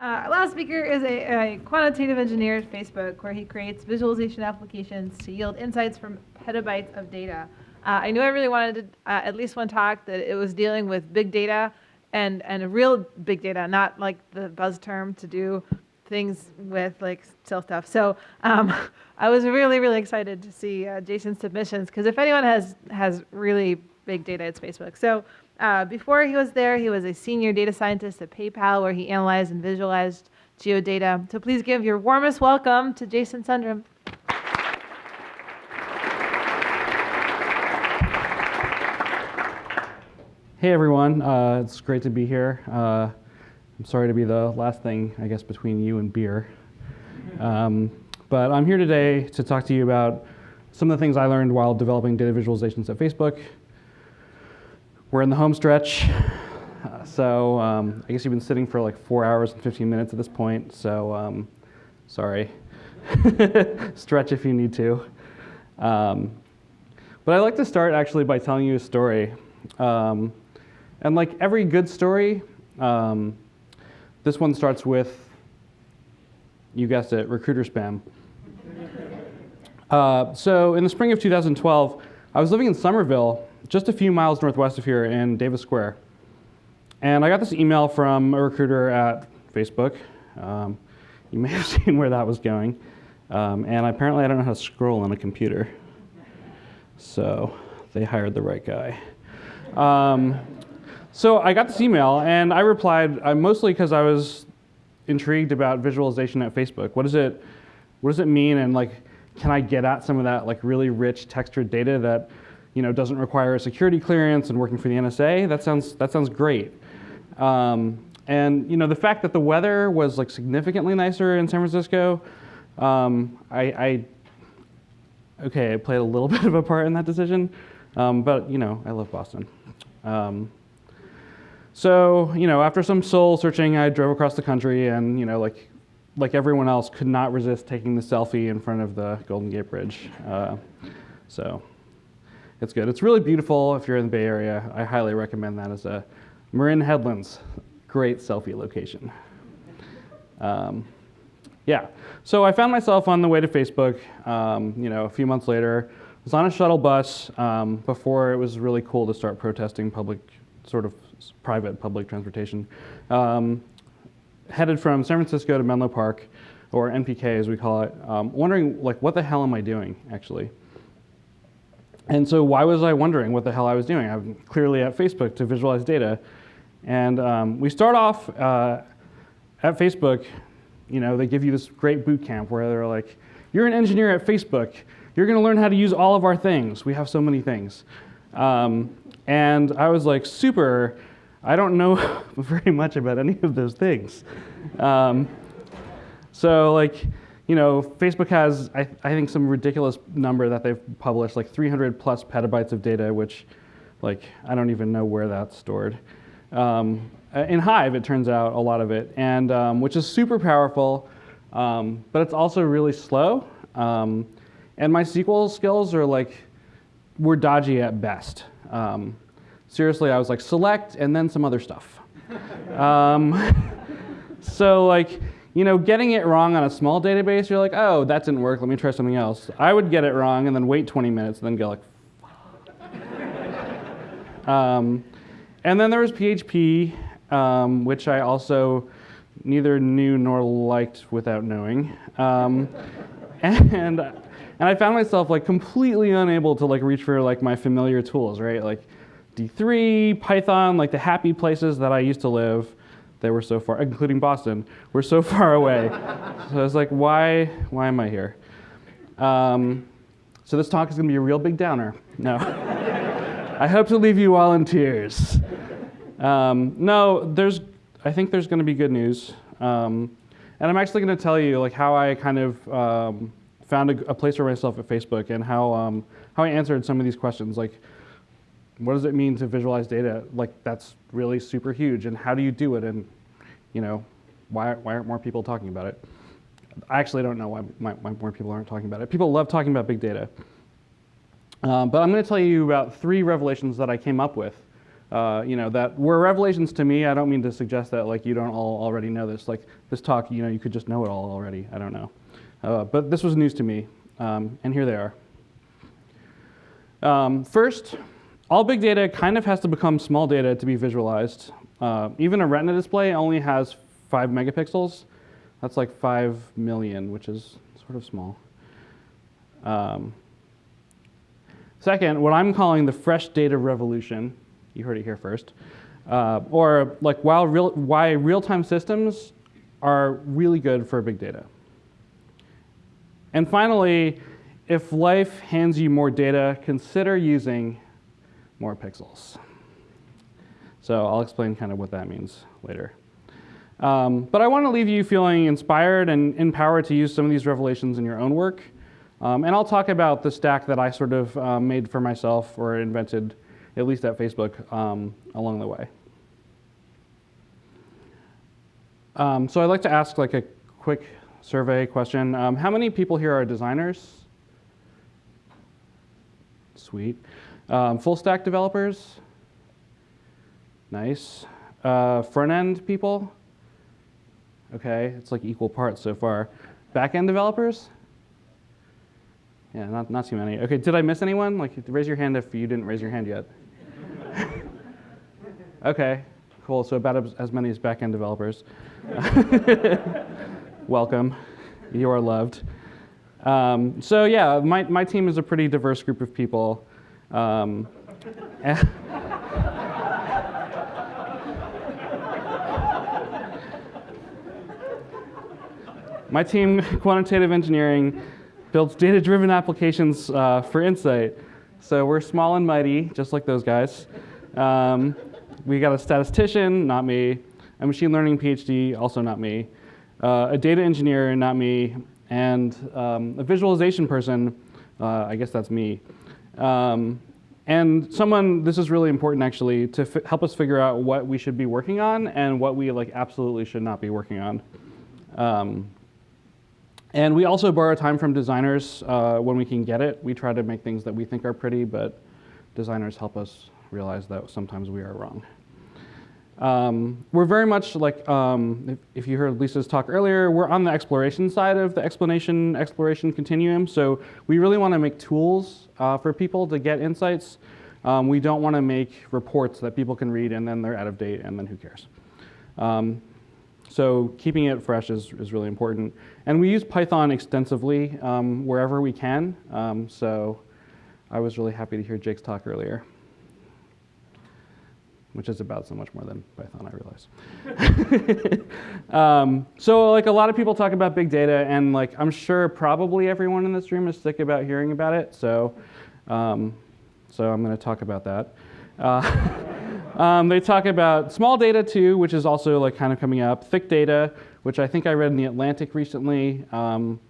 Uh, our last speaker is a, a quantitative engineer at Facebook, where he creates visualization applications to yield insights from petabytes of data. Uh, I knew I really wanted to, uh, at least one talk that it was dealing with big data and, and real big data, not like the buzz term to do things with like still stuff. So um, I was really, really excited to see uh, Jason's submissions because if anyone has has really big data, it's Facebook. So uh, before he was there, he was a senior data scientist at PayPal where he analyzed and visualized geodata. So please give your warmest welcome to Jason Sundram. Hey everyone, uh, it's great to be here. Uh, I'm sorry to be the last thing, I guess, between you and beer. Um, but I'm here today to talk to you about some of the things I learned while developing data visualizations at Facebook. We're in the home stretch, so um, I guess you've been sitting for like four hours and 15 minutes at this point, so um, sorry. Stretch if you need to. Um, but I'd like to start actually by telling you a story. Um, and like every good story, um, this one starts with, you guessed it, recruiter spam. Uh, so in the spring of 2012, I was living in Somerville, just a few miles northwest of here in Davis Square. And I got this email from a recruiter at Facebook. Um, you may have seen where that was going. Um, and apparently I don't know how to scroll on a computer. So they hired the right guy. Um, so I got this email and I replied uh, mostly because I was intrigued about visualization at Facebook. What does it, what does it mean and like, can I get at some of that like really rich textured data that you know, doesn't require a security clearance and working for the NSA? That sounds, that sounds great. Um, and you know, the fact that the weather was like significantly nicer in San Francisco, um, I, I, okay, I played a little bit of a part in that decision, um, but you know, I love Boston. Um, so, you know, after some soul searching, I drove across the country and, you know, like, like everyone else, could not resist taking the selfie in front of the Golden Gate Bridge. Uh, so it's good. It's really beautiful if you're in the Bay Area. I highly recommend that as a Marin Headlands, great selfie location. Um, yeah, so I found myself on the way to Facebook, um, you know, a few months later. I was on a shuttle bus um, before it was really cool to start protesting public sort of private public transportation, um, headed from San Francisco to Menlo Park, or MPK as we call it, um, wondering like what the hell am I doing actually? And so why was I wondering what the hell I was doing? I'm clearly at Facebook to visualize data. And um, we start off uh, at Facebook, you know, they give you this great boot camp where they're like, you're an engineer at Facebook. You're going to learn how to use all of our things. We have so many things. Um, and I was like super I don't know very much about any of those things. Um, so like, you know, Facebook has, I, I, think, some ridiculous number that they've published, like 300 plus petabytes of data, which, like, I don't even know where that's stored. Um, in Hive, it turns out, a lot of it, and um, which is super powerful, um, but it's also really slow. Um, and my SQL skills are like, were dodgy at best. Um, seriously, I was like, select and then some other stuff. um, so like, you know, getting it wrong on a small database, you're like, oh, that didn't work, let me try something else. I would get it wrong and then wait 20 minutes and then go like, um, and then there was PHP, um, which I also neither knew nor liked without knowing. Um, and, and I found myself like completely unable to like reach for like my familiar tools, right? Like D3, Python, like the happy places that I used to live, they were so far, including Boston, were so far away. so I was like, why, why am I here? Um, so this talk is gonna be a real big downer. No. I hope to leave you all in tears. Um, no, there's, I think there's gonna be good news. Um, and I'm actually gonna tell you like how I kind of um, found a, a, place for myself at Facebook and how, um, how I answered some of these questions. Like, what does it mean to visualize data? Like that's really super huge and how do you do it? And you know, why, why aren't more people talking about it? I actually don't know why, why, why more people aren't talking about it. People love talking about big data. Um, but I'm going to tell you about three revelations that I came up with uh, you know, that were revelations to me. I don't mean to suggest that like you don't all already know this. Like this talk, you know, you could just know it all already. I don't know. Uh, but this was news to me, um, and here they are. Um, first, all big data kind of has to become small data to be visualized. Uh, even a retina display only has five megapixels. That's like five million, which is sort of small. Um, second, what I'm calling the fresh data revolution, you heard it here first, uh, or like while real, why real-time systems are really good for big data. And finally, if life hands you more data, consider using more pixels. So I'll explain kind of what that means later. Um, but I want to leave you feeling inspired and empowered to use some of these revelations in your own work. Um, and I'll talk about the stack that I sort of um, made for myself or invented, at least at Facebook, um, along the way. Um, so I'd like to ask like a quick survey question. Um, how many people here are designers? Sweet. Full stack developers? Nice. Uh, front end people? Okay, it's like equal parts so far. Back end developers? Yeah, not, not too many. Okay, did I miss anyone? Like, raise your hand if you didn't raise your hand yet. okay, cool. So about as, many as back end developers. Welcome. You are loved. Um, so yeah, my, my team is a pretty diverse group of people. Um, My team, Quantitative Engineering, builds data-driven applications uh, for Insight. So we're small and mighty, just like those guys. Um, we got a statistician, not me. A machine learning PhD, also not me. Uh, a data engineer, not me. And um, a visualization person, uh, I guess that's me. Um, and someone, this is really important actually, to help us figure out what we should be working on and what we like absolutely should not be working on. Um, and we also borrow time from designers uh, when we can get it. We try to make things that we think are pretty, but designers help us realize that sometimes we are wrong. Um, we're very much like, um, if, if, you heard Lisa's talk earlier, we're on the exploration side of the explanation exploration continuum. So we really want to make tools uh, for people to get insights. Um, we don't want to make reports that people can read and then they're out of date and then who cares. Um, so keeping it fresh is, is really important. And we use Python extensively um, wherever we can. Um, so I was really happy to hear Jake's talk earlier, which is about so much more than Python, I realize. um, so like a lot of people talk about big data, and like I'm sure probably everyone in this room is sick about hearing about it. So, um, so I'm going to talk about that. Uh, Um, they talk about small data too, which is also like kind of coming up. Thick data, which I think I read in the Atlantic recently. Um,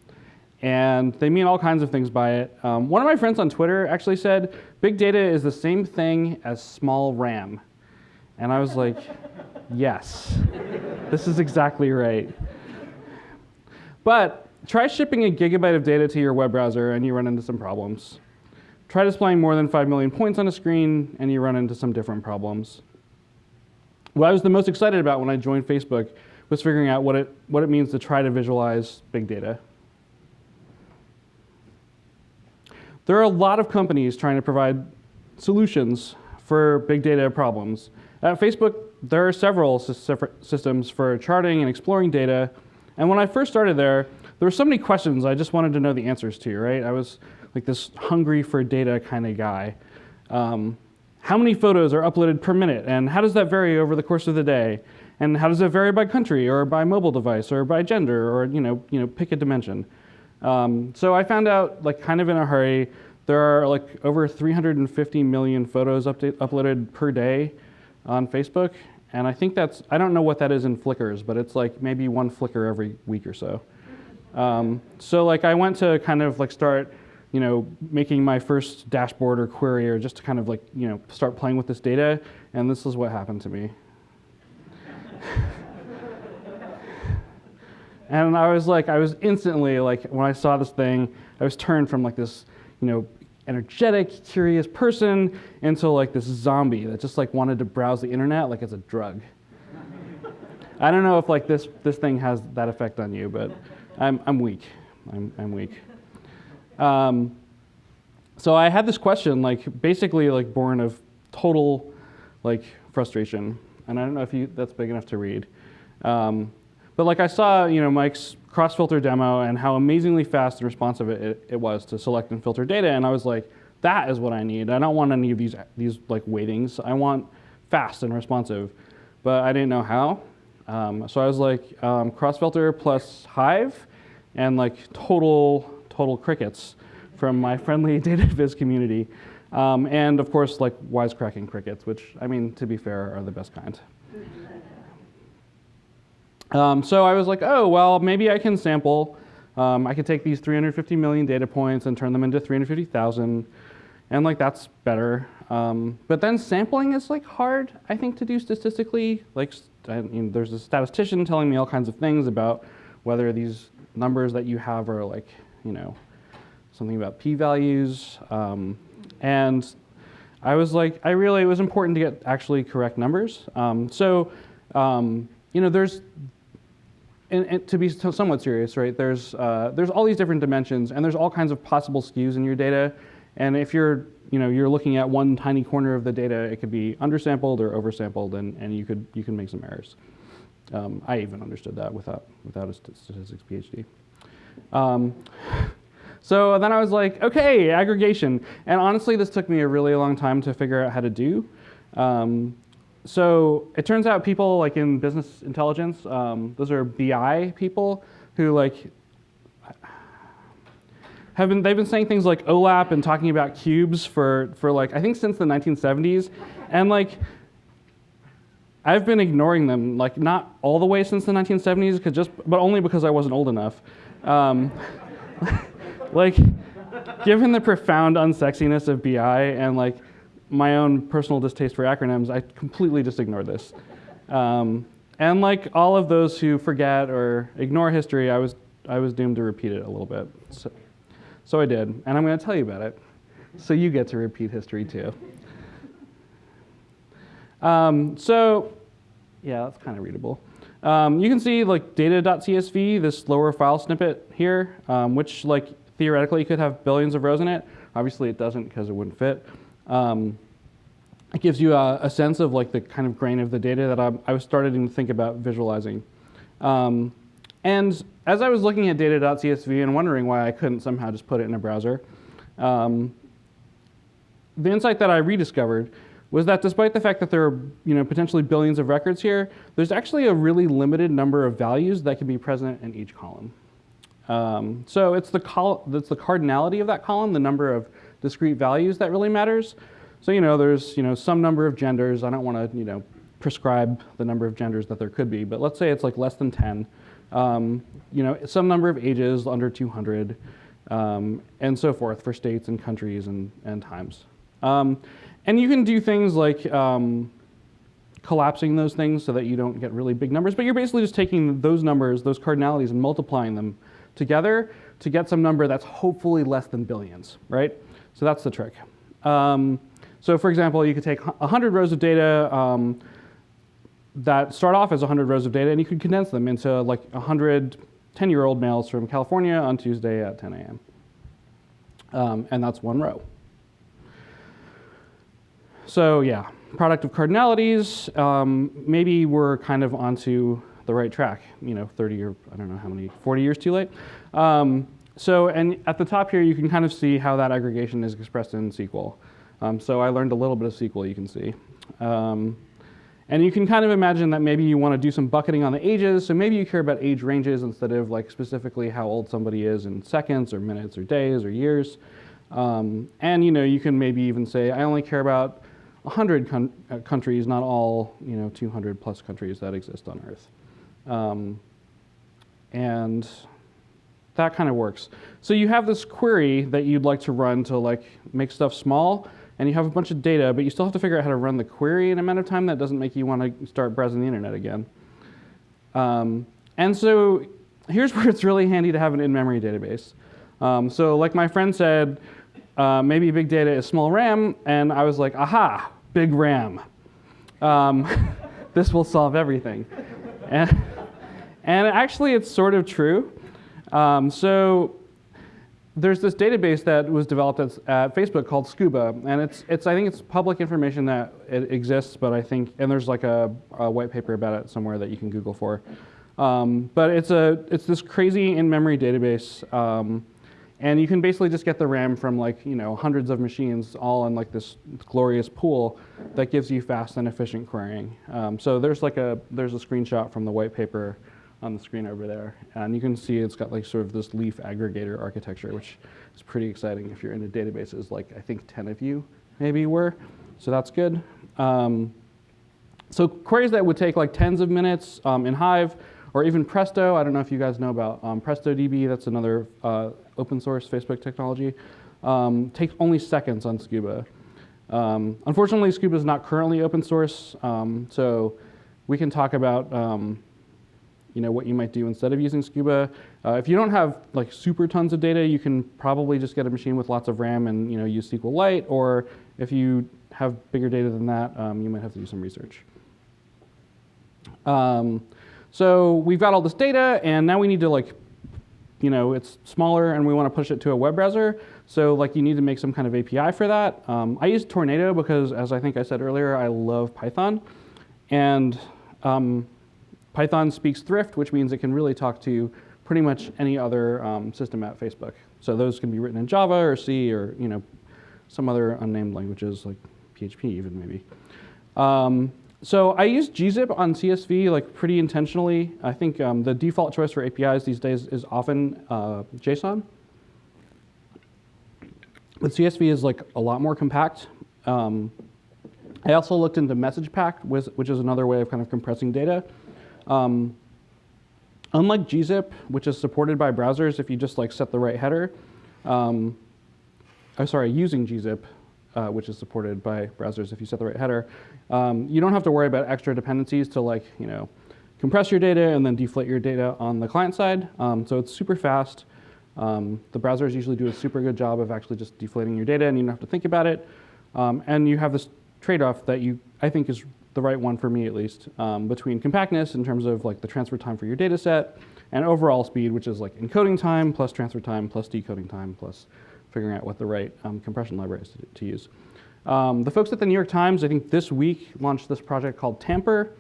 and they mean all kinds of things by it. Um, one of my friends on Twitter actually said, big data is the same thing as small RAM. And I was like, yes, this is exactly right. But try shipping a gigabyte of data to your web browser and you run into some problems. Try displaying more than 5 million points on a screen, and you run into some different problems. What I was the most excited about when I joined Facebook was figuring out what it, what it means to try to visualize big data. There are a lot of companies trying to provide solutions for big data problems. At Facebook, there are several systems for charting and exploring data. And when I first started there, there were so many questions I just wanted to know the answers to, right? I was like this hungry for data kind of guy. Um, how many photos are uploaded per minute, and how does that vary over the course of the day? And how does it vary by country, or by mobile device, or by gender, or you know, you know, pick a dimension. Um, so I found out, like, kind of in a hurry, there are like over 350 million photos update, uploaded per day on Facebook, and I think that's I don't know what that is in Flickrs, but it's like maybe one Flickr every week or so. Um, so like I went to kind of like start you know, making my first dashboard or query or just to kind of like, you know, start playing with this data. And this is what happened to me. and I was like, I was instantly like, when I saw this thing, I was turned from like this, you know, energetic, curious person into like this zombie that just like wanted to browse the internet like it's a drug. I don't know if like this this thing has that effect on you, but I'm I'm weak. I'm I'm weak. Um, so I had this question, like basically like born of total like frustration, and I don't know if you that's big enough to read. Um, but like I saw, you know, Mike's cross-filter demo and how amazingly fast and responsive it, it, it, was to select and filter data, and I was like, that is what I need. I don't want any of these these like weightings. I want fast and responsive, but I didn't know how. Um, so I was like, um, cross-filter plus Hive, and like total total crickets from my friendly data viz community. Um, and of course, like wisecracking crickets, which, I mean, to be fair, are the best kind. Um, so I was like, oh, well, maybe I can sample. Um, I could take these 350 million data points and turn them into 350,000. And like, that's better. Um, but then sampling is like hard, I think, to do statistically. Like, I mean, there's a statistician telling me all kinds of things about whether these numbers that you have are like, you know, something about p-values. Um, and I was like, I really, it was important to get actually correct numbers. Um, so, um, you know, there's, and, and, to be somewhat serious, right, there's, uh, there's all these different dimensions and there's all kinds of possible skews in your data. And if you're, you know, you're looking at one tiny corner of the data, it could be undersampled or oversampled and, and you, could, you can make some errors. Um, I even understood that without, without a statistics PhD. Um, so then I was like, okay, aggregation. And honestly, this took me a really long time to figure out how to do. Um, so it turns out people like in business intelligence, um, those are BI people who like have been, they've been saying things like OLAP and talking about cubes for, for like, I think since the 1970s. And like, I've been ignoring them, like not all the way since the 1970s, because just, but only because I wasn't old enough. Um, like, given the profound unsexiness of BI and like my own personal distaste for acronyms, I completely just ignored this. Um, and like all of those who forget or ignore history, I was, I was doomed to repeat it a little bit. So, so I did, and I'm going to tell you about it. So you get to repeat history too. Um, so, yeah, that's kind of readable. Um, you can see like data.csv, this lower file snippet here, um, which like theoretically could have billions of rows in it. Obviously it doesn't because it wouldn't fit. Um, it gives you a, a, sense of like the kind of grain of the data that I, I was starting to think about visualizing. Um, and as I was looking at data.csv and wondering why I couldn't somehow just put it in a browser, um, the insight that I rediscovered was that despite the fact that there are you know, potentially billions of records here, there's actually a really limited number of values that can be present in each column. Um, so it's the, col it's the cardinality of that column, the number of discrete values that really matters. So you know, there's you know, some number of genders. I don't want to you know, prescribe the number of genders that there could be, but let's say it's like less than 10. Um, you know, some number of ages under 200, um, and so forth for states and countries and, and times. Um, and you can do things like um, collapsing those things so that you don't get really big numbers, but you're basically just taking those numbers, those cardinalities, and multiplying them together to get some number that's hopefully less than billions, right? So that's the trick. Um, so for example, you could take 100 rows of data um, that start off as 100 rows of data, and you could condense them into like 100 10-year-old males from California on Tuesday at 10 a.m. Um, and that's one row. So yeah, product of cardinalities, um, maybe we're kind of onto the right track, you know, 30 or I don't know how many, 40 years too late. Um, so, and at the top here, you can kind of see how that aggregation is expressed in SQL. Um, so I learned a little bit of SQL, you can see. Um, and you can kind of imagine that maybe you want to do some bucketing on the ages, so maybe you care about age ranges instead of like specifically how old somebody is in seconds or minutes or days or years. Um, and you know, you can maybe even say, I only care about 100 uh, countries, not all you know 200 plus countries that exist on Earth. Um, and that kind of works. So you have this query that you'd like to run to like make stuff small, and you have a bunch of data, but you still have to figure out how to run the query in a amount of time that doesn't make you want to start browsing the internet again. Um, and so here's where it's really handy to have an in-memory database. Um, so like my friend said, uh, maybe big data is small RAM, and I was like, aha, big RAM. Um, this will solve everything. And, and actually, it's sort of true. Um, so there's this database that was developed at, at, Facebook called Scuba, and it's, it's I think it's public information that it exists, but I think and there's like a, a white paper about it somewhere that you can Google for. Um, but it's a it's this crazy in-memory database, um, and you can basically just get the RAM from like you know hundreds of machines all in like this glorious pool that gives you fast and efficient querying. Um, so there's like a there's a screenshot from the white paper on the screen over there. And you can see it's got like sort of this leaf aggregator architecture, which is pretty exciting if you're into databases, like I think 10 of you maybe were. So that's good. Um, so queries that would take like tens of minutes um, in Hive or even Presto. I don't know if you guys know about um, PrestoDB. That's another uh, open source Facebook technology. Um, takes only seconds on Scuba. Um, unfortunately, Scuba is not currently open source, um, so we can talk about um, you know, what you might do instead of using Scuba. Uh, if you don't have like super tons of data, you can probably just get a machine with lots of RAM and you know, use SQLite, or if you have bigger data than that, um, you might have to do some research. Um, so we've got all this data, and now we need to like, you know, it's smaller, and we want to push it to a web browser. So like, you need to make some kind of API for that. Um, I use Tornado because, as I think I said earlier, I love Python, and um, Python speaks Thrift, which means it can really talk to pretty much any other um, system at Facebook. So those can be written in Java or C or you know some other unnamed languages like PHP even maybe. Um, so I use gzip on CSV like pretty intentionally. I think um, the default choice for APIs these days is often uh, JSON. But CSV is like a lot more compact. Um, I also looked into MessagePack, which is another way of kind of compressing data. Um, unlike gzip, which is supported by browsers if you just like set the right header, um, I'm sorry, using gzip, uh, which is supported by browsers if you set the right header, um, you don't have to worry about extra dependencies to like, you know, compress your data and then deflate your data on the client side. Um, so it's super fast. Um, the browsers usually do a super good job of actually just deflating your data and you don't have to think about it. Um, and you have this trade-off that you, I think is the right one for me at least, um, between compactness in terms of like the transfer time for your data set and overall speed, which is like encoding time plus transfer time plus decoding time plus figuring out what the right um, compression library is to, to use. Um, the folks at the New York Times, I think this week, launched this project called Tamper,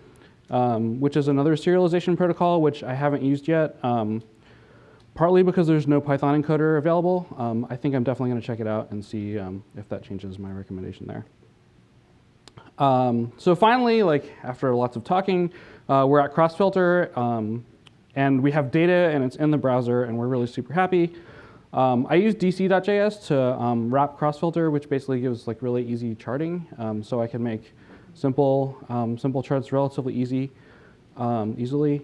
um, which is another serialization protocol, which I haven't used yet, um, partly because there's no Python encoder available. Um, I think I'm definitely going to check it out and see if that changes my recommendation there. Um, so finally, like after lots of talking, uh, we're at Crossfilter, um, and we have data, and it's in the browser, and we're really super happy. Um, I use dc.js to um, wrap Crossfilter, which basically gives like really easy charting, um, so I can make simple um, simple charts relatively easy, easily.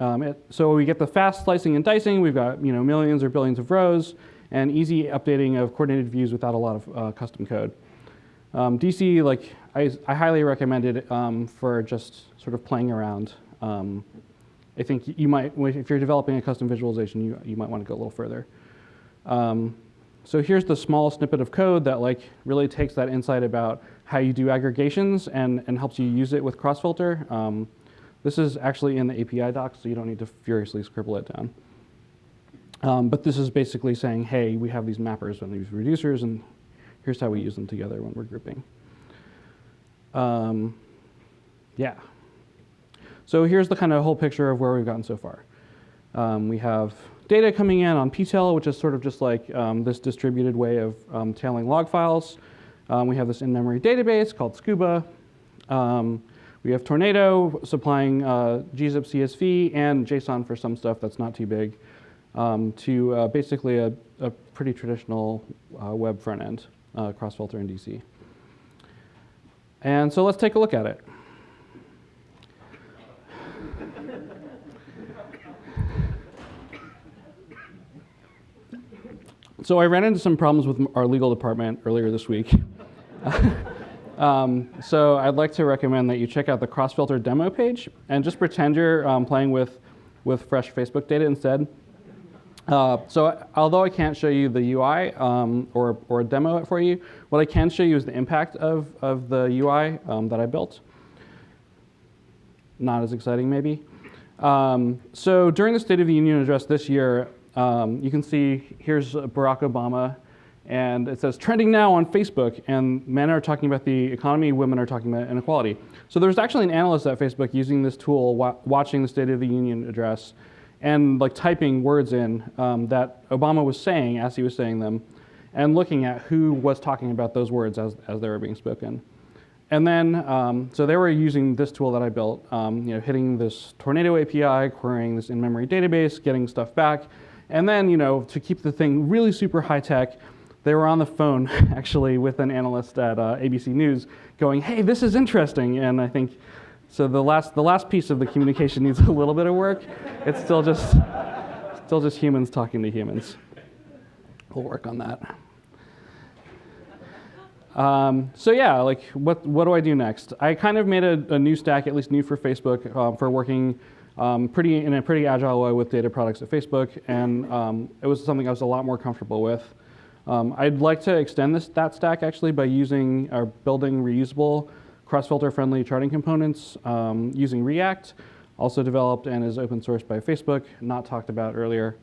It, so we get the fast slicing and dicing. We've got you know millions or billions of rows, and easy updating of coordinated views without a lot of uh, custom code. Um, DC, like I, I, highly recommend it um, for just sort of playing around. Um, I think you might, if you're developing a custom visualization, you, you might want to go a little further. Um, so here's the small snippet of code that like really takes that insight about how you do aggregations and, and helps you use it with Crossfilter. Um, this is actually in the API docs, so you don't need to furiously scribble it down. Um, but this is basically saying, hey, we have these mappers and these reducers, and here's how we use them together when we're grouping. Um, yeah. So here's the kind of whole picture of where we've gotten so far. Um, we have data coming in on ptail, which is sort of just like um, this distributed way of um, tailing log files. Um, we have this in-memory database called Scuba. Um, we have Tornado supplying uh, gzip CSV and JSON for some stuff that's not too big to uh, basically a, a, pretty traditional uh, web front end uh, Crossfilter in DC. And so let's take a look at it. so I ran into some problems with our legal department earlier this week. um, so I'd like to recommend that you check out the Crossfilter demo page and just pretend you're um, playing with, with fresh Facebook data instead. Uh, so although I can't show you the UI um, or, or demo it for you, what I can show you is the impact of, of the UI um, that I built. Not as exciting, maybe. Um, so during the State of the Union address this year, um, you can see here's Barack Obama, and it says trending now on Facebook, and men are talking about the economy, women are talking about inequality. So there's actually an analyst at Facebook using this tool, wa watching the State of the Union address, and like typing words in um, that Obama was saying as he was saying them, and looking at who was talking about those words as, as they were being spoken. And then, um, so they were using this tool that I built, um, you know, hitting this Tornado API, querying this in-memory database, getting stuff back. And then, you know, to keep the thing really super high tech, they were on the phone actually with an analyst at uh, ABC News going, hey, this is interesting. And I think, so the last, the last piece of the communication needs a little bit of work. It's still just, still just humans talking to humans. We'll work on that. Um, so yeah, like what, what do I do next? I kind of made a, a new stack, at least new for Facebook, um, for working um, pretty in a pretty agile way with data products at Facebook, and um, it was something I was a lot more comfortable with. Um, I'd like to extend this that stack actually by using or building reusable cross-filter friendly charting components um, using React, also developed and is open sourced by Facebook, not talked about earlier.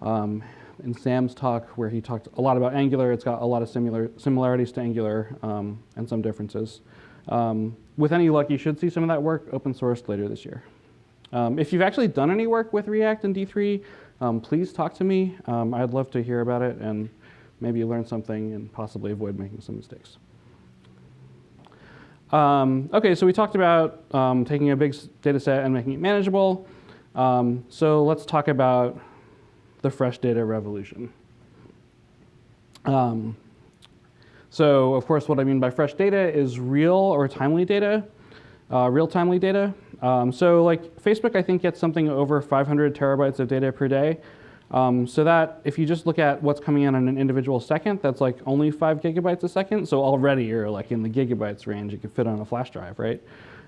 Um, in Sam's talk where he talked a lot about Angular. It's got a lot of similar similarities to Angular um, and some differences. Um, with any luck, you should see some of that work open sourced later this year. Um, if you've actually done any work with React and D3, um, please talk to me. I'd love to hear about it and maybe learn something and possibly avoid making some mistakes. Um, okay, so we talked about taking a big data set and making it manageable. so let's talk about the fresh data revolution. Um, so of course, what I mean by fresh data is real or timely data, uh, real timely data. Um, so like Facebook, I think gets something over 500 terabytes of data per day. Um, so that if you just look at what's coming in on an individual second, that's like only five gigabytes a second. So already you're like in the gigabytes range. You could fit on a flash drive, right?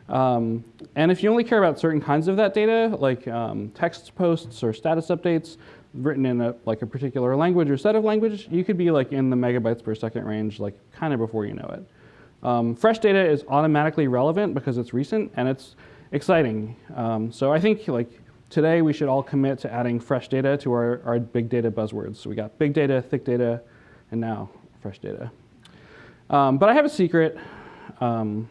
Um, and if you only care about certain kinds of that data, like um, text posts or status updates, written in a, like a particular language or set of language, you could be like in the megabytes per second range, like kind of before you know it. Um, fresh data is automatically relevant because it's recent and it's exciting. Um, so I think like today we should all commit to adding fresh data to our, our big data buzzwords. So we got big data, thick data, and now fresh data. Um, but I have a secret. Um,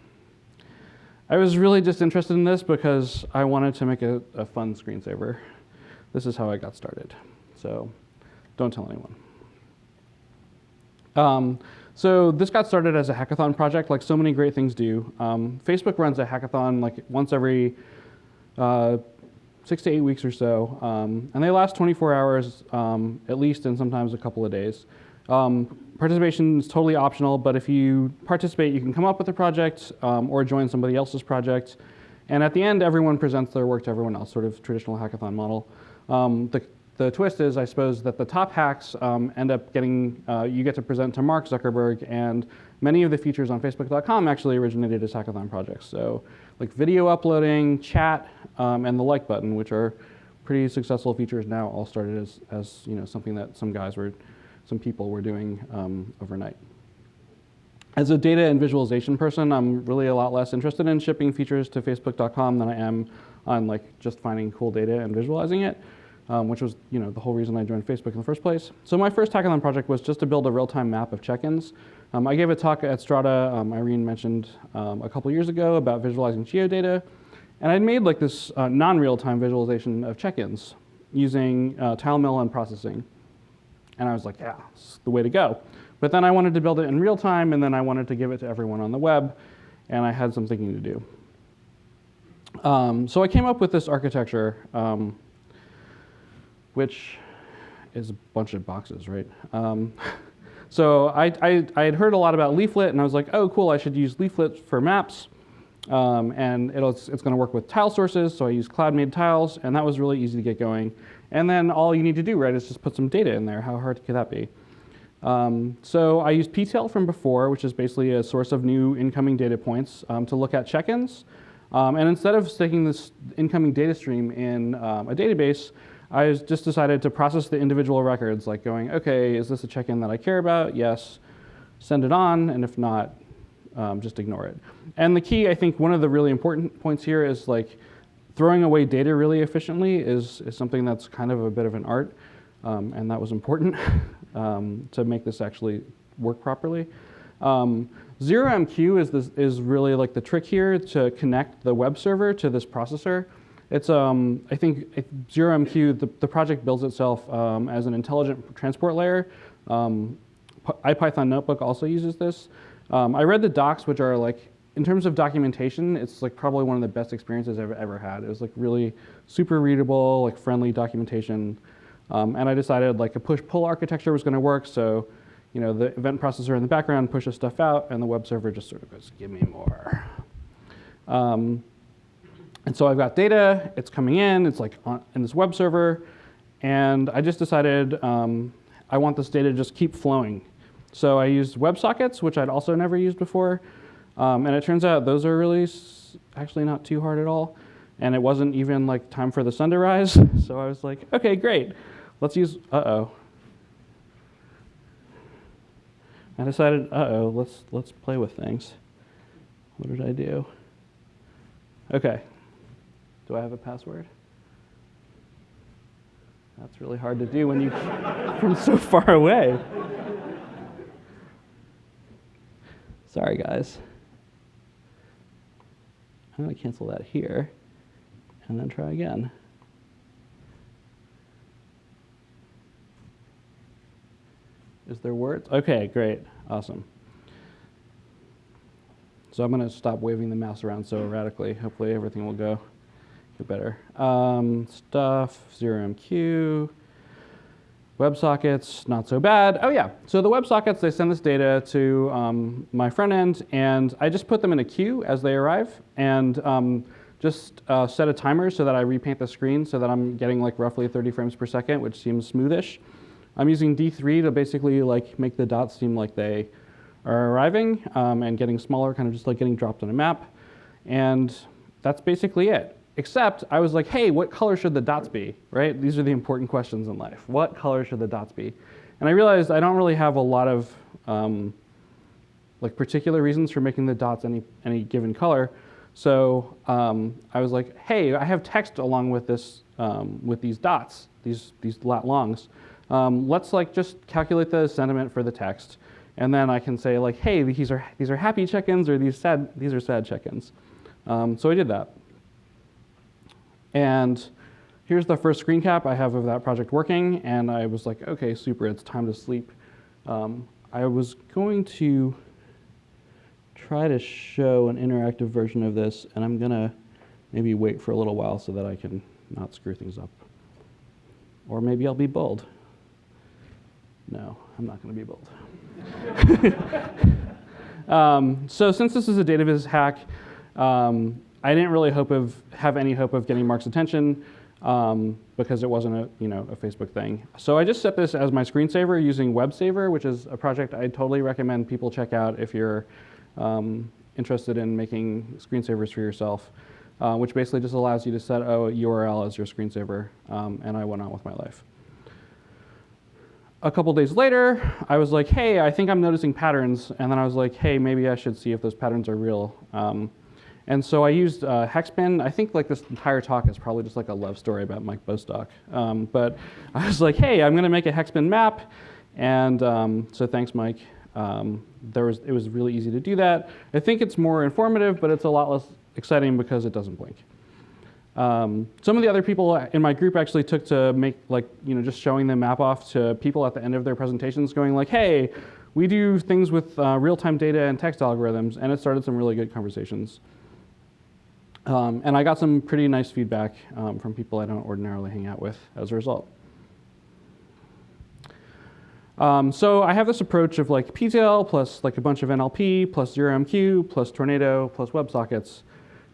I was really just interested in this because I wanted to make a, a fun screensaver. This is how I got started. So don't tell anyone. Um, so this got started as a hackathon project, like so many great things do. Um, Facebook runs a hackathon like once every uh, six to eight weeks or so, um, and they last 24 hours um, at least, and sometimes a couple of days. Um, participation is totally optional, but if you participate, you can come up with a project um, or join somebody else's project. And at the end, everyone presents their work to everyone else, sort of traditional hackathon model. Um, the, the twist is, I suppose, that the top hacks end up getting, uh, you get to present to Mark Zuckerberg, and many of the features on Facebook.com actually originated as hackathon projects. So like video uploading, chat, um, and the like button, which are pretty successful features now, all started as, as you know, something that some guys were, some people were doing um, overnight. As a data and visualization person, I'm really a lot less interested in shipping features to Facebook.com than I am on like just finding cool data and visualizing it um, which was you know, the whole reason I joined Facebook in the first place. So my first hackathon project was just to build a real-time map of check-ins. Um, I gave a talk at Strata, um, Irene mentioned um, a couple years ago about visualizing geodata. And I'd made like this uh, non-real-time visualization of check-ins using uh, and processing. And I was like, yeah, it's the way to go. But then I wanted to build it in real time, and then I wanted to give it to everyone on the web, and I had some thinking to do. Um, so I came up with this architecture um, which is a bunch of boxes, right? Um, so I, I, I, had heard a lot about Leaflet, and I was like, oh, cool, I should use Leaflet for maps. Um, and it's, it's going to work with tile sources, so I use CloudMade tiles, and that was really easy to get going. And then all you need to do, right, is just put some data in there. How hard could that be? Um, so I used ptail from before, which is basically a source of new incoming data points um, to look at check-ins. Um, and instead of sticking this incoming data stream in um, a database, I just decided to process the individual records, like going, okay, is this a check-in that I care about? Yes. Send it on, and if not, um, just ignore it. And the key, I think, one of the really important points here is like throwing away data really efficiently is, is something that's kind of a bit of an art, um, and that was important um, to make this actually work properly. Um, ZeroMQ is, this, is really like the trick here to connect the web server to this processor. It's, um, I think, ZeroMQ, the, the project builds itself um, as an intelligent transport layer. Um, IPython Notebook also uses this. Um, I read the docs, which are like, in terms of documentation, it's like probably one of the best experiences I've ever had. It was like really super readable, like friendly documentation. Um, and I decided like a push-pull architecture was going to work. So, you know, the event processor in the background pushes stuff out, and the web server just sort of goes, "Give me more." Um, and so I've got data, it's coming in, it's like on, in this web server, and I just decided um, I want this data to just keep flowing. So I used WebSockets, which I'd also never used before, um, and it turns out those are really actually not too hard at all, and it wasn't even like time for the sun to rise. So I was like, okay, great, let's use, uh-oh. I decided, uh-oh, let's, let's play with things. What did I do? Okay, do I have a password? That's really hard to do when you from so far away. Sorry, guys. I'm going to cancel that here and then try again. Is there words? Okay, great. Awesome. So I'm going to stop waving the mouse around so erratically. Hopefully everything will go get better. Um, stuff, 0MQ, WebSockets, not so bad. Oh yeah, so the WebSockets, they send this data to um, my front end, and I just put them in a queue as they arrive, and um, just uh, set a timer so that I repaint the screen so that I'm getting like roughly 30 frames per second, which seems smoothish. I'm using D3 to basically like make the dots seem like they are arriving um, and getting smaller, kind of just like getting dropped on a map. And that's basically it. Except I was like, hey, what color should the dots be, right? These are the important questions in life. What color should the dots be? And I realized I don't really have a lot of um, like particular reasons for making the dots any, any given color. So um, I was like, hey, I have text along with this, um, with these dots, these, these lat longs. Um, let's like just calculate the sentiment for the text. And then I can say like, hey, these are, these are happy check-ins or these, sad, these are sad check-ins. Um, so I did that. And here's the first screen cap I have of that project working. And I was like, okay, super, it's time to sleep. Um, I was going to try to show an interactive version of this, and I'm gonna maybe wait for a little while so that I can not screw things up. Or maybe I'll be bold. No, I'm not gonna be bold. um, so since this is a DataViz hack, um, I didn't really hope of have any hope of getting Mark's attention um, because it wasn't a you know a Facebook thing. So I just set this as my screensaver using WebSaver, which is a project I totally recommend people check out if you're um, interested in making screensavers for yourself, uh, which basically just allows you to set a URL as your screensaver, um, and I went on with my life. A couple days later, I was like, hey, I think I'm noticing patterns, and then I was like, hey, maybe I should see if those patterns are real. And so I used uh, Hexbin. I think like this entire talk is probably just like a love story about Mike Bostock. Um, but I was like, hey, I'm going to make a Hexbin map. And um, so thanks, Mike. Um, there was, it was really easy to do that. I think it's more informative, but it's a lot less exciting because it doesn't blink. Um, some of the other people in my group actually took to make like, you know, just showing the map off to people at the end of their presentations going like, hey, we do things with uh, real-time data and text algorithms, and it started some really good conversations. Um, and I got some pretty nice feedback um, from people I don't ordinarily hang out with as a result. Um, so I have this approach of like ptail plus like a bunch of NLP plus 0MQ plus Tornado plus WebSockets.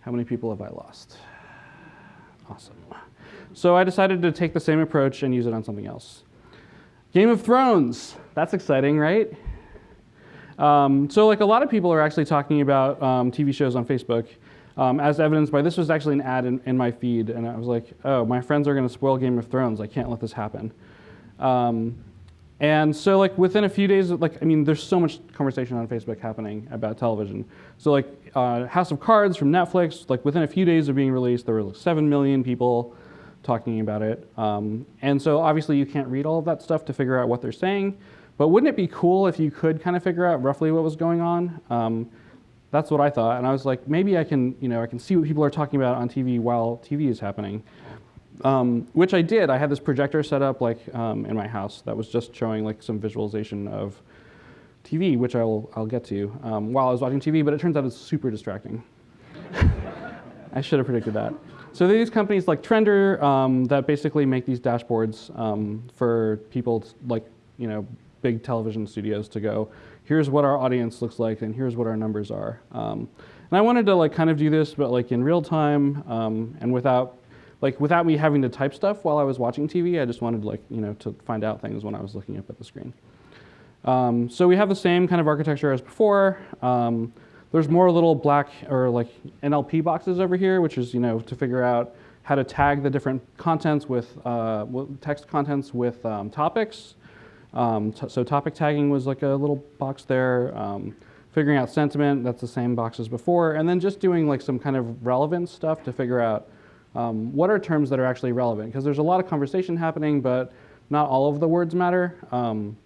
How many people have I lost? Awesome. So I decided to take the same approach and use it on something else. Game of Thrones. That's exciting, right? Um, so like a lot of people are actually talking about um, TV shows on Facebook. Um, as evidenced by this was actually an ad in, in my feed, and I was like, oh, my friends are going to spoil Game of Thrones. I can't let this happen. Um, and so like within a few days, like I mean, there's so much conversation on Facebook happening about television. So like uh, House of Cards from Netflix, like within a few days of being released, there were like seven million people talking about it. Um, and so obviously you can't read all of that stuff to figure out what they're saying. But wouldn't it be cool if you could kind of figure out roughly what was going on? That's what I thought, and I was like, maybe I can, you know, I can see what people are talking about on TV while TV is happening. Um, which I did. I had this projector set up like um, in my house that was just showing like some visualization of TV, which I'll, I'll get to um, while I was watching TV, but it turns out it's super distracting. I should have predicted that. So these companies like Trendrr um, that basically make these dashboards um, for people like, you know, big television studios to go, here's what our audience looks like and here's what our numbers are. Um, and I wanted to like kind of do this, but like in real time um, and without like without me having to type stuff while I was watching TV, I just wanted like, you know, to find out things when I was looking up at the screen. Um, so we have the same kind of architecture as before. Um, there's more little black or like NLP boxes over here, which is, you know, to figure out how to tag the different contents with uh, text contents with um, topics. Um, so topic tagging was like a little box there. Um, figuring out sentiment, that's the same box as before. And then just doing like some kind of relevant stuff to figure out um, what are terms that are actually relevant? Because there's a lot of conversation happening, but not all of the words matter. Um,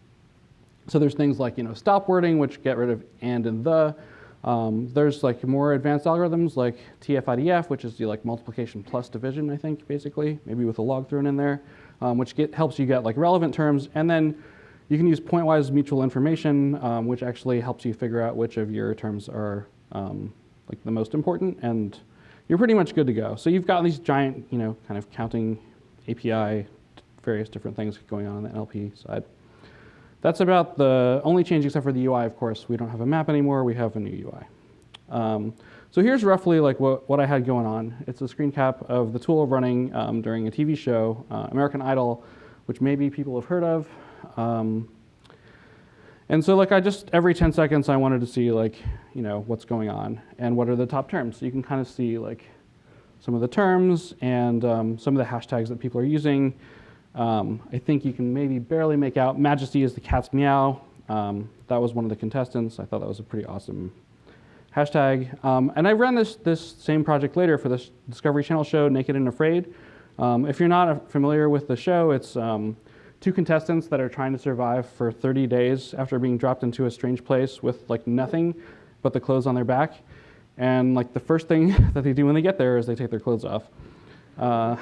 so there's things like you know stop wording, which get rid of and and the. Um, there's like more advanced algorithms like TF-IDF, which is the like multiplication plus division, I think, basically, maybe with a log thrown in there, um, which get, helps you get like relevant terms. And then you can use pointwise mutual information, um, which actually helps you figure out which of your terms are um, like the most important and you're pretty much good to go. So you've got these giant, you know, kind of counting API, various different things going on on the NLP side. That's about the only change except for the UI, of course. We don't have a map anymore, we have a new UI. Um, so here's roughly like what, what I had going on. It's a screen cap of the tool running um, during a TV show, uh, American Idol, which maybe people have heard of. Um, and so like I just, every 10 seconds I wanted to see like, you know, what's going on and what are the top terms. So you can kind of see like some of the terms and um, some of the hashtags that people are using. Um, I think you can maybe barely make out Majesty is the cat's meow. Um, that was one of the contestants. I thought that was a pretty awesome hashtag. Um, and I ran this, this same project later for this Discovery Channel show, Naked and Afraid. Um, if you're not familiar with the show, it's um, two contestants that are trying to survive for 30 days after being dropped into a strange place with like nothing but the clothes on their back. And like the first thing that they do when they get there is they take their clothes off. Uh,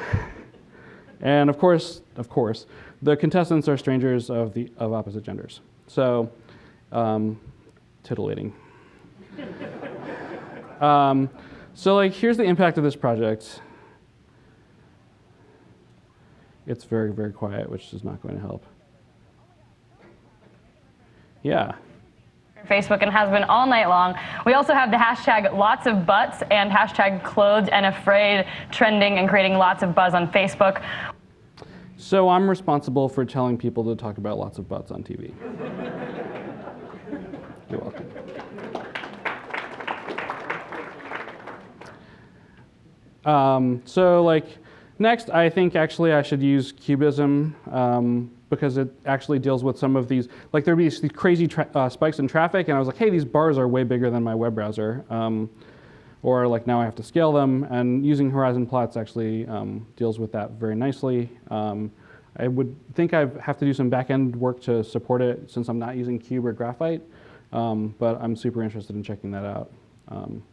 and of course, of course, the contestants are strangers of the of opposite genders. So, um, titillating. um, so like, here's the impact of this project. It's very, very quiet, which is not going to help. Yeah. Facebook and has been all night long. We also have the hashtag lots of butts and hashtag clothed and afraid trending and creating lots of buzz on Facebook. So I'm responsible for telling people to talk about lots of butts on TV. You're welcome. Um, so like, Next, I think actually I should use Cubism um, because it actually deals with some of these, like there'd be these crazy uh, spikes in traffic and I was like, hey, these bars are way bigger than my web browser. Um, or like now I have to scale them and using horizon plots actually um, deals with that very nicely. Um, I would think I have to do some backend work to support it since I'm not using Cube or Graphite, um, but I'm super interested in checking that out. Um,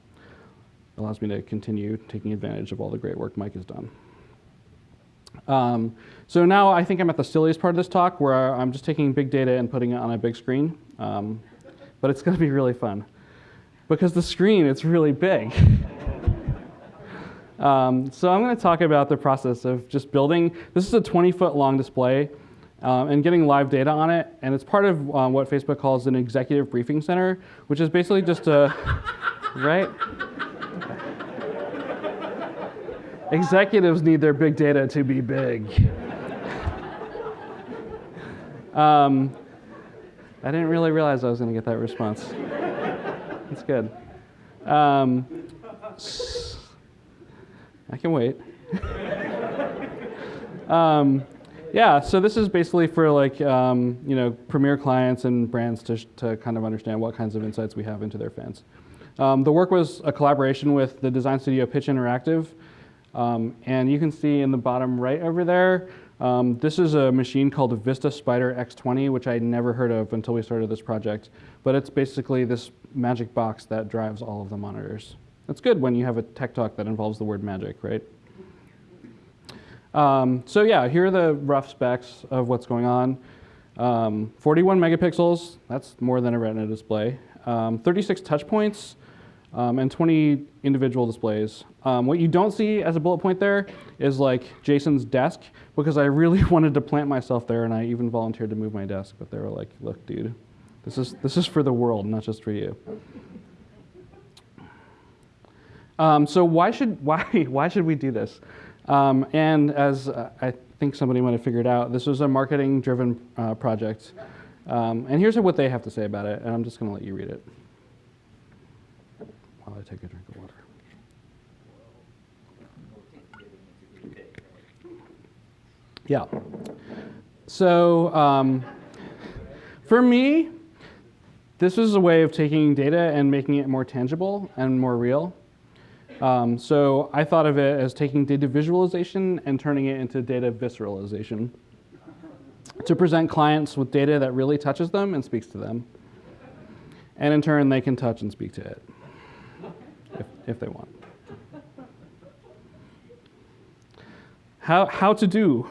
allows me to continue taking advantage of all the great work Mike has done. Um, so now I think I'm at the silliest part of this talk where I'm just taking big data and putting it on a big screen. Um, but it's going to be really fun. Because the screen, it's really big. um, so I'm going to talk about the process of just building. This is a 20 foot long display um, and getting live data on it. And it's part of um, what Facebook calls an executive briefing center, which is basically just a, right? Executives need their big data to be big. um, I didn't really realize I was going to get that response. That's good. Um, I can wait. um, yeah, so this is basically for like um, you know premier clients and brands to, to kind of understand what kinds of insights we have into their fans. Um, the work was a collaboration with the design studio Pitch Interactive, um, and you can see in the bottom right over there, um, this is a machine called Vista Spyder X20, which I never heard of until we started this project. But it's basically this magic box that drives all of the monitors. It's good when you have a tech talk that involves the word magic, right? Um, so yeah, here are the rough specs of what's going on. Um, 41 megapixels, that's more than a retina display. Um, 36 touch points, um, and 20 individual displays. Um, what you don't see as a bullet point there is like Jason's desk, because I really wanted to plant myself there, and I even volunteered to move my desk, but they were like, look, dude, this is, this is for the world, not just for you. Um, so why should, why, why should we do this? Um, and as uh, I think somebody might have figured out, this was a marketing-driven uh, project. Um, and here's what they have to say about it, and I'm just going to let you read it while I take a drink of water. Yeah. So um, for me, this is a way of taking data and making it more tangible and more real. Um, so I thought of it as taking data visualization and turning it into data visceralization to present clients with data that really touches them and speaks to them. And in turn, they can touch and speak to it if, they want. How, how to do?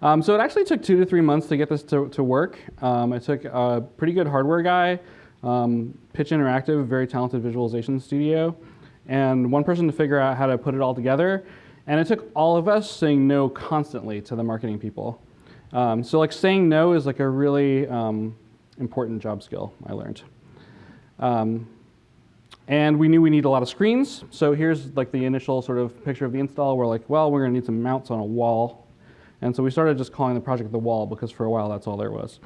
Um, so it actually took two to three months to get this to, to work. Um, I took a pretty good hardware guy, um, Pitch Interactive, very talented visualization studio, and one person to figure out how to put it all together. And it took all of us saying no constantly to the marketing people. Um, so like saying no is like a really um, important job skill I learned. Um, and we knew we need a lot of screens. So here's like the initial sort of picture of the install. We're like, well, we're gonna need some mounts on a wall. And so we started just calling the project the wall because for a while that's all there was.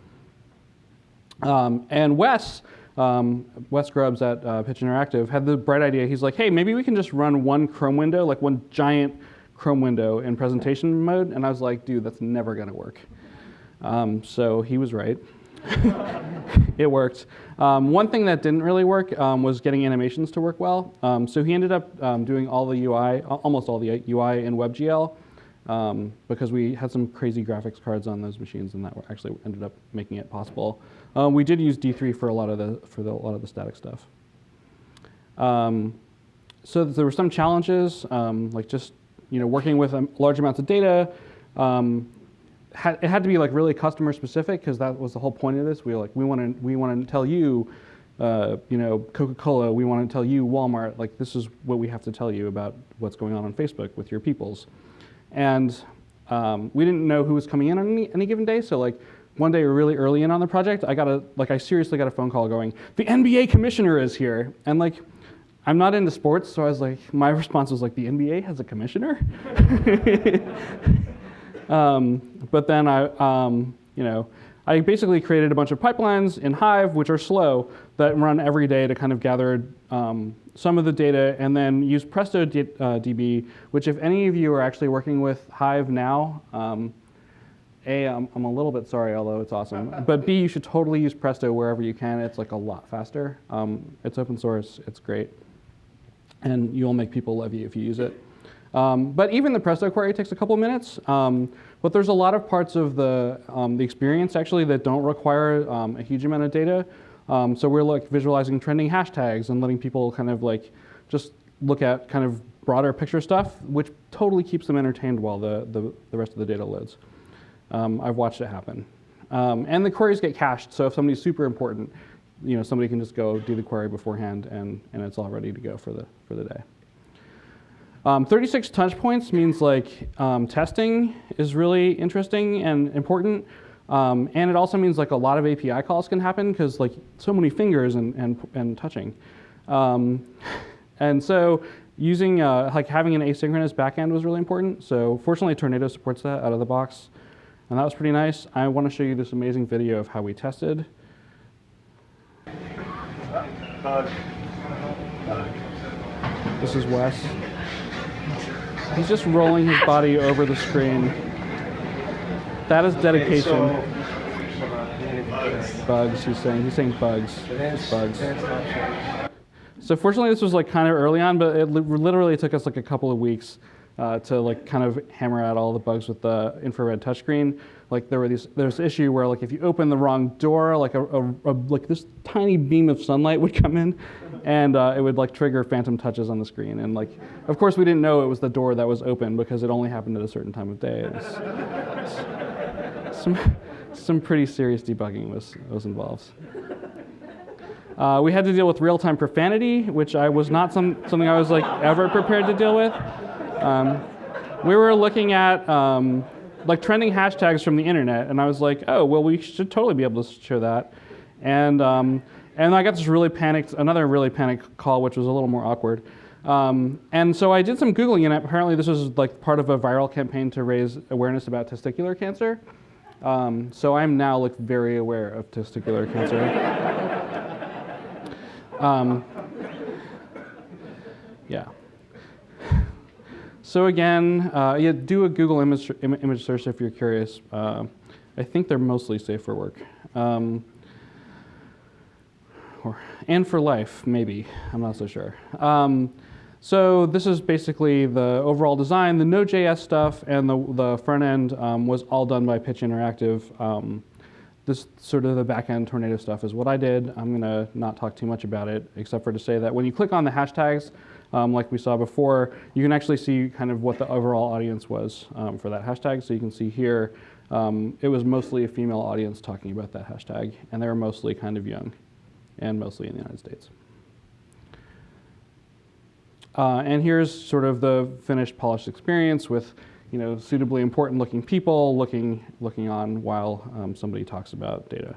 Um, and Wes, um, Wes Grubbs at uh, Pitch Interactive had the bright idea. He's like, hey, maybe we can just run one Chrome window, like one giant Chrome window in presentation mode. And I was like, dude, that's never gonna work. Um, so he was right. it worked. Um, one thing that didn't really work um, was getting animations to work well. Um, so he ended up um, doing all the UI, almost all the UI in WebGL, um, because we had some crazy graphics cards on those machines, and that actually ended up making it possible. Um, we did use D3 for a lot of the for the, a lot of the static stuff. so there were some challenges, like just you know working with large amounts of data had, it had to be like really customer specific because that was the whole point of this. We were like, we want to we want to tell you, uh, you know, Coca-Cola. We want to tell you Walmart. Like this is what we have to tell you about what's going on on Facebook with your peoples, and um, we didn't know who was coming in on any, any given day. So like one day really early in on the project, I got a like I seriously got a phone call going, the NBA commissioner is here, and like. I'm not into sports, so I was like, my response was like, the NBA has a commissioner? Um, but then I, um, you know, I basically created a bunch of pipelines in Hive, which are slow, that run every day to kind of gather um, some of the data and then use Presto D, uh, DB, which if any of you are actually working with Hive now, um, A, I'm, I'm a little bit sorry, although it's awesome. But B, you should totally use Presto wherever you can. It's like a lot faster. Um, it's open source, it's great. And you'll make people love you if you use it. Um, but even the Presto query takes a couple minutes. Um, but there's a lot of parts of the, um, the experience actually that don't require um, a huge amount of data. Um, so we're like visualizing trending hashtags and letting people kind of like just look at kind of broader picture stuff, which totally keeps them entertained while the, the, the rest of the data loads. I've watched it happen. and the queries get cached, so if somebody's super important, you know, somebody can just go do the query beforehand and, and it's all ready to go for the, for the day. Um, 36 touch points means like um, testing is really interesting and important. Um, and it also means like a lot of API calls can happen because like so many fingers and, and, and touching. Um, and so using, uh, like having an asynchronous backend was really important. So fortunately Tornado supports that out of the box. And that was pretty nice. I want to show you this amazing video of how we tested. This is Wes. He's just rolling his body over the screen. That is dedication. Bugs, he's saying. He's saying bugs. Bugs. So fortunately, this was like kind of early on, but it literally took us like a couple of weeks uh, to like kind of hammer out all the bugs with the infrared touchscreen. Like there were these, there's issue where like if you open the wrong door, like a, a, a like this tiny beam of sunlight would come in, and uh, it would like trigger phantom touches on the screen. And like, of course, we didn't know it was the door that was open because it only happened at a certain time of day. Was, some some pretty serious debugging was was involved. Uh, we had to deal with real-time profanity, which I was not some, something I was like ever prepared to deal with. Um, we were looking at um, like trending hashtags from the internet, and I was like, oh, well, we should totally be able to show that. And um, and I got this really panicked, another really panicked call, which was a little more awkward. Um, and so I did some googling, and apparently this was like part of a viral campaign to raise awareness about testicular cancer. Um, so I'm now like very aware of testicular cancer. Um, yeah. So again, uh, yeah, do a Google image, image search if you're curious. Uh, I think they're mostly safe for work. Um, or, and for life, maybe. I'm not so sure. Um, so this is basically the overall design. The Node.js stuff and the, the front end um, was all done by Pitch Interactive. Um, this sort of the back-end tornado stuff is what I did. I'm gonna not talk too much about it, except for to say that when you click on the hashtags, um, like we saw before, you can actually see kind of what the overall audience was um, for that hashtag. So you can see here, um, it was mostly a female audience talking about that hashtag, and they were mostly kind of young, and mostly in the United States. Uh, and here's sort of the finished polished experience with you know, suitably important looking people looking, looking on while um, somebody talks about data.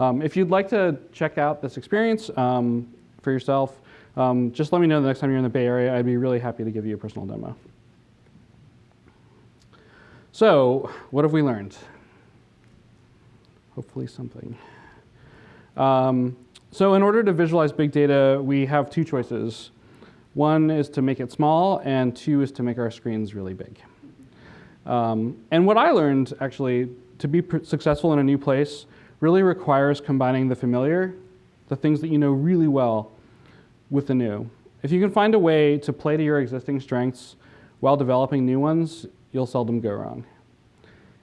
Um, if you'd like to check out this experience um, for yourself, um, just let me know the next time you're in the Bay Area. I'd be really happy to give you a personal demo. So, what have we learned? Hopefully something. Um, so in order to visualize big data, we have two choices. One is to make it small, and two is to make our screens really big. Um, and what I learned, actually, to be successful in a new place really requires combining the familiar, the things that you know really well, with the new. If you can find a way to play to your existing strengths while developing new ones, you'll seldom go wrong.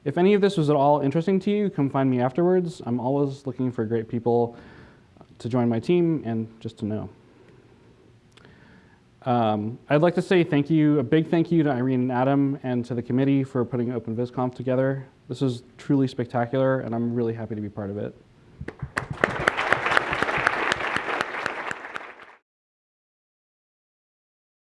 If any of this was at all interesting to you, come find me afterwards. I'm always looking for great people to join my team and just to know. Um, I'd like to say thank you, a big thank you to Irene and Adam and to the committee for putting Open OpenVisConf together. This is truly spectacular, and I'm really happy to be part of it.